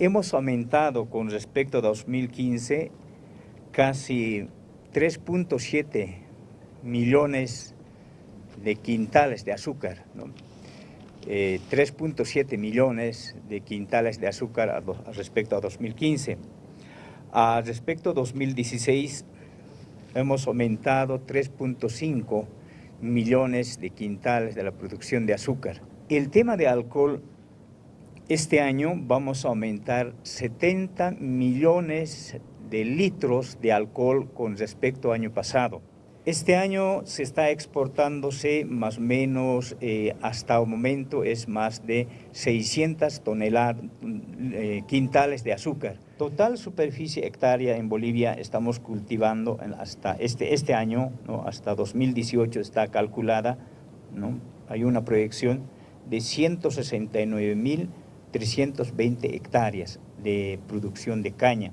hemos aumentado con respecto a 2015 casi 3.7 millones de quintales de azúcar, 3.7 eh, millones de quintales de azúcar respecto a 2015. A respecto a 2016 hemos aumentado 3.5 millones de quintales de la producción de azúcar. El tema de alcohol, este año vamos a aumentar 70 millones de litros de alcohol con respecto al año pasado. Este año se está exportándose más o menos, eh, hasta el momento es más de 600 toneladas, eh, quintales de azúcar. Total superficie hectárea en Bolivia estamos cultivando hasta este, este año, hasta 2018 está calculada, ¿no? hay una proyección de 169.320 hectáreas de producción de caña.